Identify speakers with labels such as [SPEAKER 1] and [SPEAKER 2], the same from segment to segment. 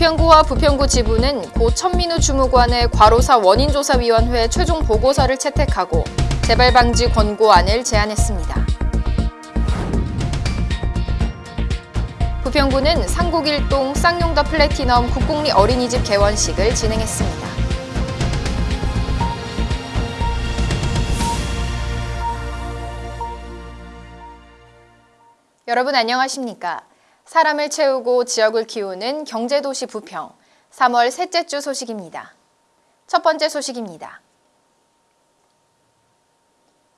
[SPEAKER 1] 부평구와 부평구 지부는 고 천민우 주무관의 과로사 원인조사위원회 최종 보고서를 채택하고 재발 방지 권고안을 제안했습니다. 부평구는 상곡일동 쌍용더 플래티넘 국공리 어린이집 개원식을 진행했습니다. 여러분 안녕하십니까? 사람을 채우고 지역을 키우는 경제도시 부평 3월 셋째 주 소식입니다. 첫 번째 소식입니다.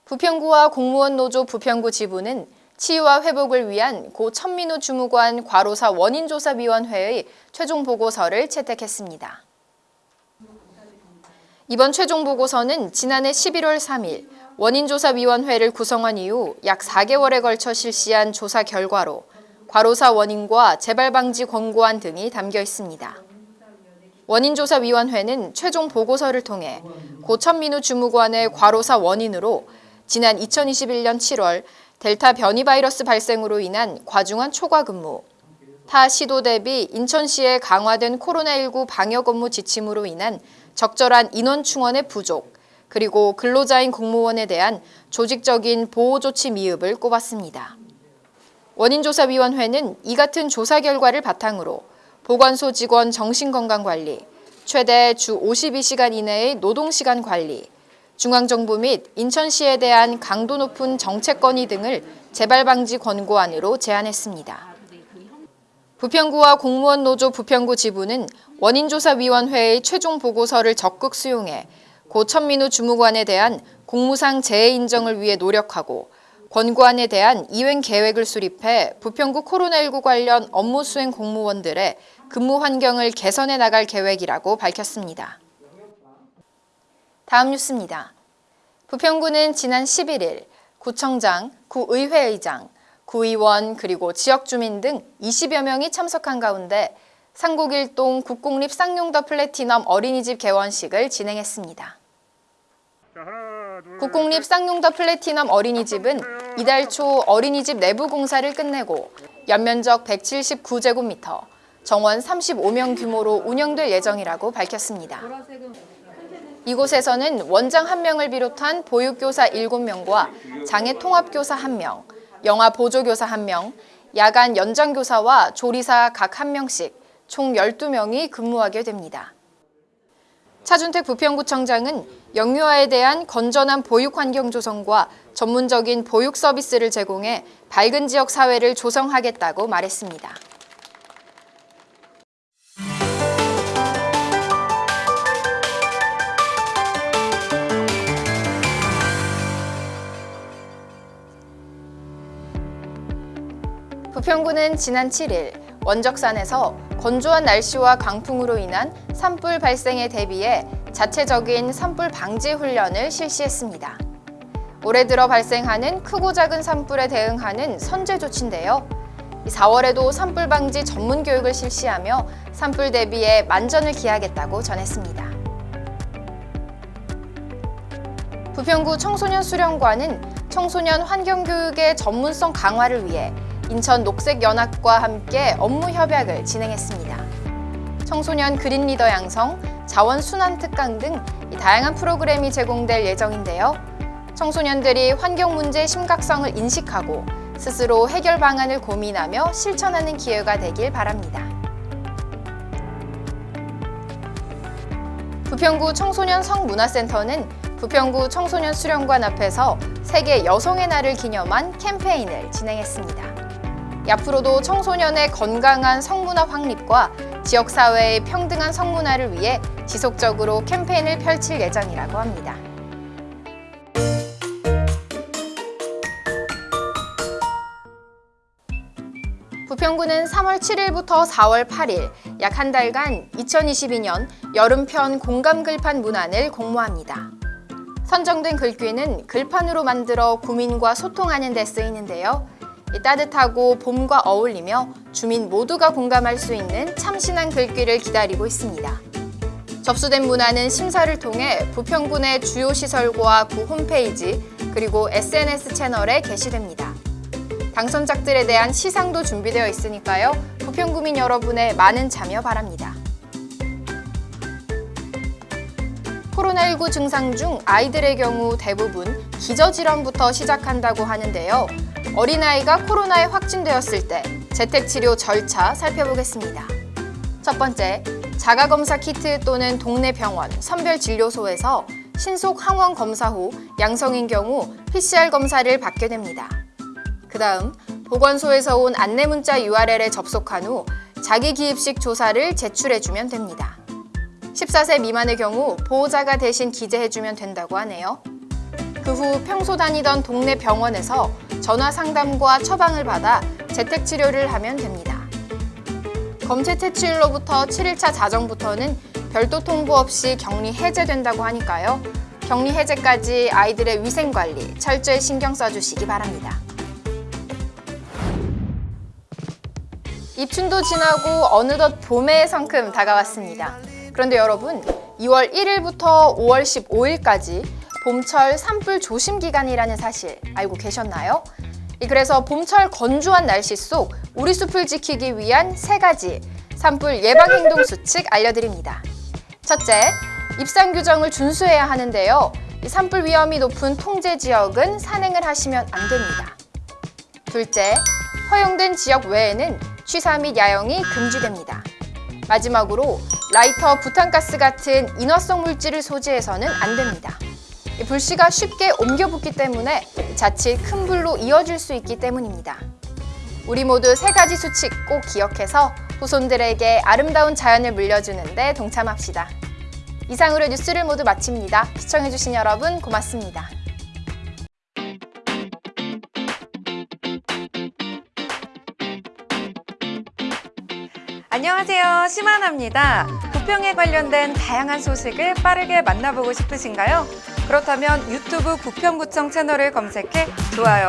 [SPEAKER 1] 부평구와 공무원 노조 부평구 지부는 치유와 회복을 위한 고 천민우 주무관 과로사 원인조사위원회의 최종 보고서를 채택했습니다. 이번 최종 보고서는 지난해 11월 3일 원인조사위원회를 구성한 이후 약 4개월에 걸쳐 실시한 조사 결과로 과로사 원인과 재발 방지 권고안 등이 담겨 있습니다. 원인조사위원회는 최종 보고서를 통해 고천민우 주무관의 과로사 원인으로 지난 2021년 7월 델타 변이 바이러스 발생으로 인한 과중한 초과 근무, 타 시도 대비 인천시의 강화된 코로나19 방역 업무 지침으로 인한 적절한 인원 충원의 부족, 그리고 근로자인 공무원에 대한 조직적인 보호 조치 미흡을 꼽았습니다. 원인조사위원회는 이 같은 조사 결과를 바탕으로 보건소 직원 정신건강관리, 최대 주 52시간 이내의 노동시간 관리, 중앙정부 및 인천시에 대한 강도 높은 정책 건의 등을 재발방지 권고안으로 제안했습니다. 부평구와 공무원 노조 부평구 지부는 원인조사위원회의 최종 보고서를 적극 수용해 고 천민우 주무관에 대한 공무상 재해 인정을 위해 노력하고 권고안에 대한 이행 계획을 수립해 부평구 코로나19 관련 업무 수행 공무원들의 근무 환경을 개선해 나갈 계획이라고 밝혔습니다. 다음 뉴스입니다. 부평구는 지난 11일 구청장, 구의회의장, 구의원 그리고 지역 주민 등 20여 명이 참석한 가운데 상곡일동 국공립 쌍용더 플래티넘 어린이집 개원식을 진행했습니다. 국공립 쌍용더 플래티넘 어린이집은 이달 초 어린이집 내부 공사를 끝내고 연면적 179제곱미터, 정원 35명 규모로 운영될 예정이라고 밝혔습니다. 이곳에서는 원장 1명을 비롯한 보육교사 7명과 장애 통합교사 1명, 영아 보조교사 1명, 야간 연장교사와 조리사 각 1명씩 총 12명이 근무하게 됩니다. 차준택 부평구청장은 영유아에 대한 건전한 보육 환경 조성과 전문적인 보육 서비스를 제공해 밝은 지역 사회를 조성하겠다고 말했습니다. 부평구는 지난 7일 원적산에서 건조한 날씨와 강풍으로 인한 산불 발생에 대비해 자체적인 산불 방지 훈련을 실시했습니다. 올해 들어 발생하는 크고 작은 산불에 대응하는 선제 조치인데요. 4월에도 산불 방지 전문 교육을 실시하며 산불 대비에 만전을 기하겠다고 전했습니다. 부평구 청소년 수련관은 청소년 환경교육의 전문성 강화를 위해 인천 녹색연합과 함께 업무 협약을 진행했습니다. 청소년 그린 리더 양성, 자원 순환 특강 등 다양한 프로그램이 제공될 예정인데요. 청소년들이 환경 문제의 심각성을 인식하고 스스로 해결 방안을 고민하며 실천하는 기회가 되길 바랍니다. 부평구 청소년 성문화센터는 부평구 청소년 수련관 앞에서 세계 여성의 날을 기념한 캠페인을 진행했습니다. 앞으로도 청소년의 건강한 성문화 확립과 지역사회의 평등한 성문화를 위해 지속적으로 캠페인을 펼칠 예정이라고 합니다. 부평구는 3월 7일부터 4월 8일 약 한 달간 2022년 여름편 공감 글판 문안을 공모합니다. 선정된 글귀는 글판으로 만들어 구민과 소통하는 데 쓰이는데요. 따뜻하고 봄과 어울리며 주민 모두가 공감할 수 있는 참신한 글귀를 기다리고 있습니다. 접수된 문화는 심사를 통해 부평군의 주요 시설과 구 홈페이지 그리고 SNS 채널에 게시됩니다. 당선작들에 대한 시상도 준비되어 있으니까요. 부평구민 여러분의 많은 참여 바랍니다. 코로나19 증상 중 아이들의 경우 대부분 기저질환부터 시작한다고 하는데요. 어린아이가 코로나에 확진되었을 때 재택치료 절차 살펴보겠습니다. 첫 번째, 자가검사 키트 또는 동네 병원, 선별진료소에서 신속 항원 검사 후 양성인 경우 PCR 검사를 받게 됩니다. 그 다음, 보건소에서 온 안내문자 URL에 접속한 후 자기 기입식 조사를 제출해주면 됩니다. 14세 미만의 경우 보호자가 대신 기재해주면 된다고 하네요. 그 후 평소 다니던 동네 병원에서 전화 상담과 처방을 받아 재택 치료를 하면 됩니다. 검체 퇴치일로부터 7일차 자정부터는 별도 통보 없이 격리 해제된다고 하니까요. 격리 해제까지 아이들의 위생 관리 철저히 신경 써주시기 바랍니다. 입춘도 지나고 어느덧 봄의 성큼 다가왔습니다. 그런데 여러분, 2월 1일부터 5월 15일까지 봄철 산불 조심 기간이라는 사실 알고 계셨나요? 이 그래서 봄철 건조한 날씨 속 우리 숲을 지키기 위한 세 가지 산불 예방 행동 수칙 알려드립니다. 첫째, 입산 규정을 준수해야 하는데요. 이 산불 위험이 높은 통제 지역은 산행을 하시면 안 됩니다. 둘째, 허용된 지역 외에는 취사 및 야영이 금지됩니다. 마지막으로 라이터, 부탄가스 같은 인화성 물질을 소지해서는 안 됩니다. 이 불씨가 쉽게 옮겨 붙기 때문에 자칫 큰 불로 이어질 수 있기 때문입니다. 우리 모두 세 가지 수칙 꼭 기억해서 후손들에게 아름다운 자연을 물려주는 데 동참합시다. 이상으로 뉴스를 모두 마칩니다. 시청해주신 여러분 고맙습니다.
[SPEAKER 2] 안녕하세요. 심하나입니다. 부평에 관련된 다양한 소식을 빠르게 만나보고 싶으신가요? 그렇다면 유튜브 부평구청 채널을 검색해 좋아요,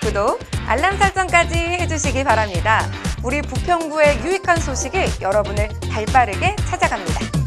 [SPEAKER 2] 구독, 알람 설정까지 해주시기 바랍니다. 우리 부평구의 유익한 소식이 여러분을 발빠르게 찾아갑니다.